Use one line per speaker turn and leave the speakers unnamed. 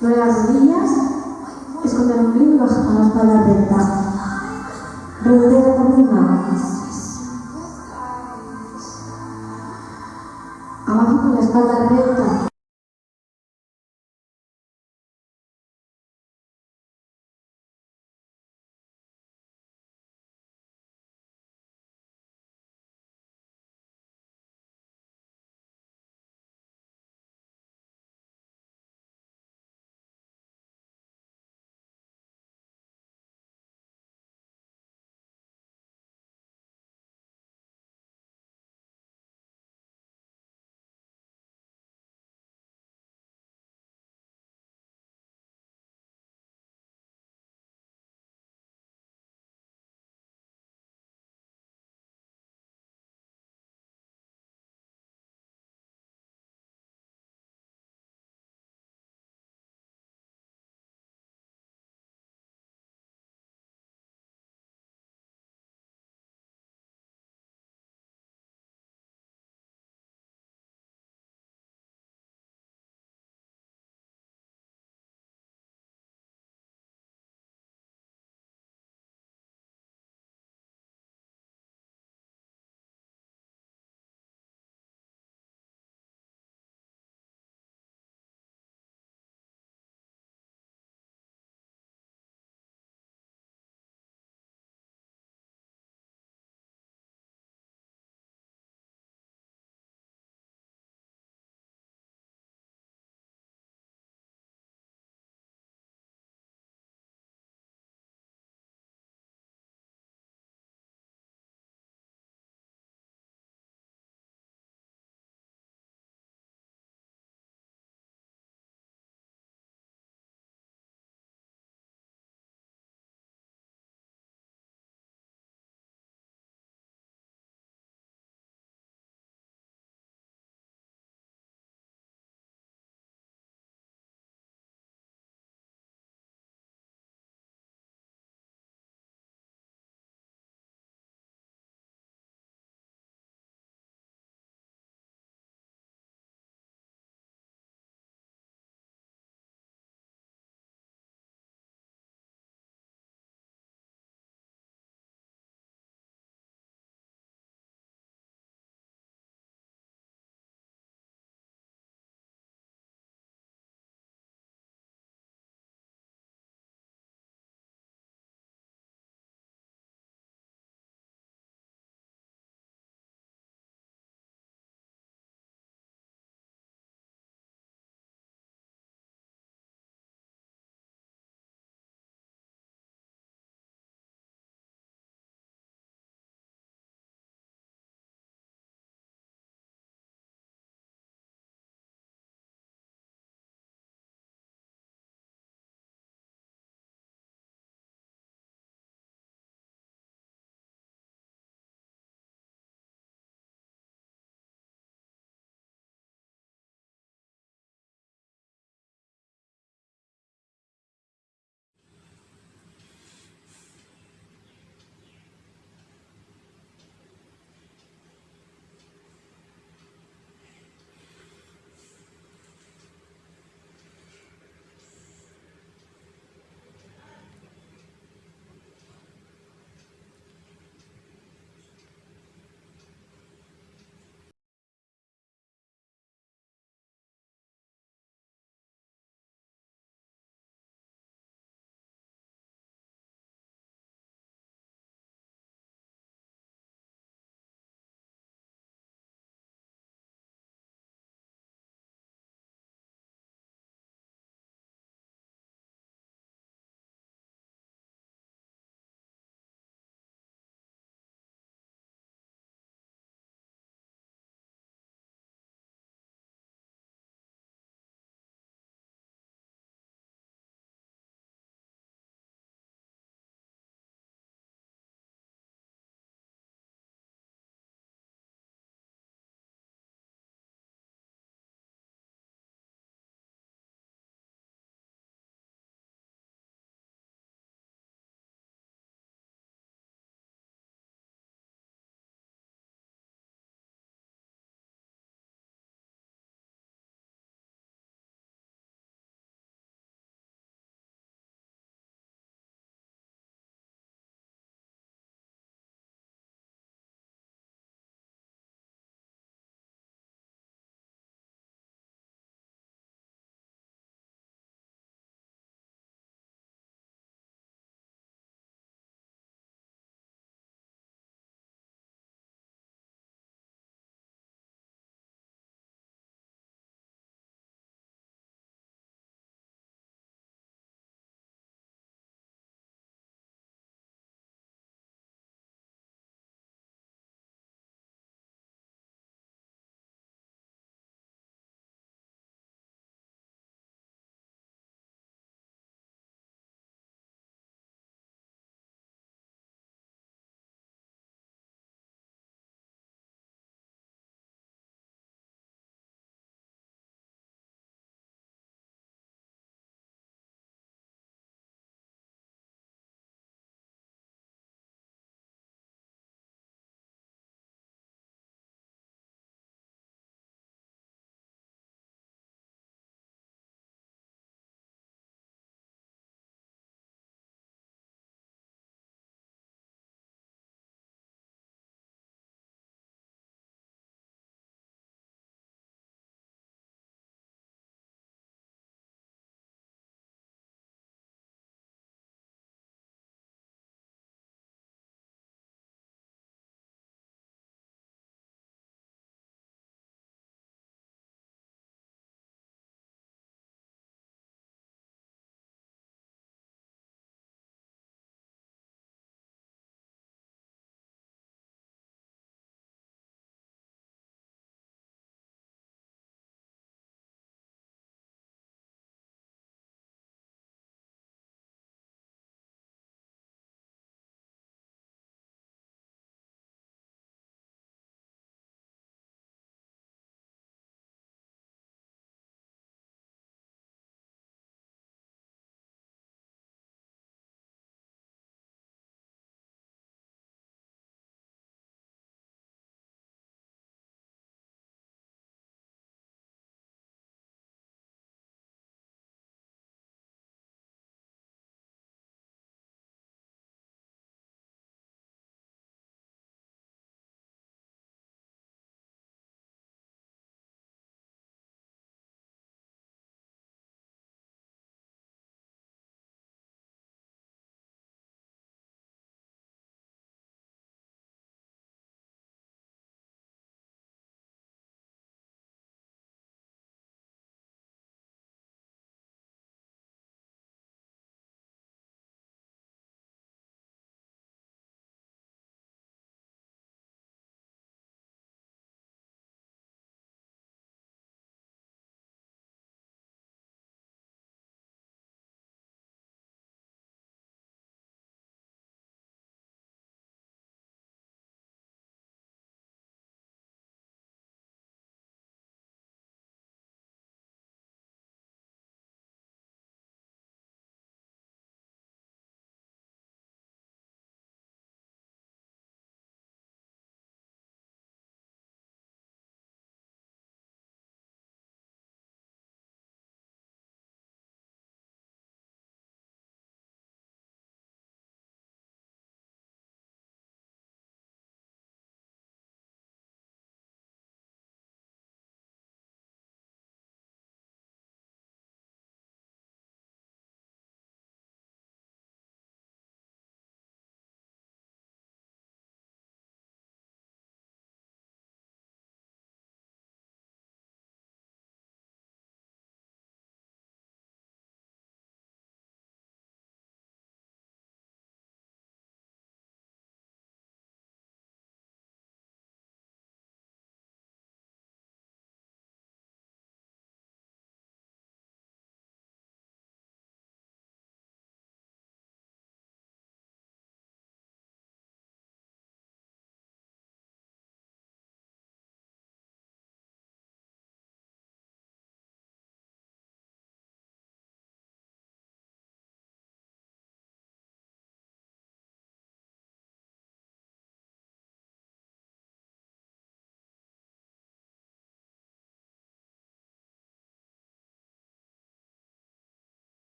Lo de las rodillas, esconder el ombligo y bajar la espalda recta. Redondea la columna. Abajo con la espalda recta.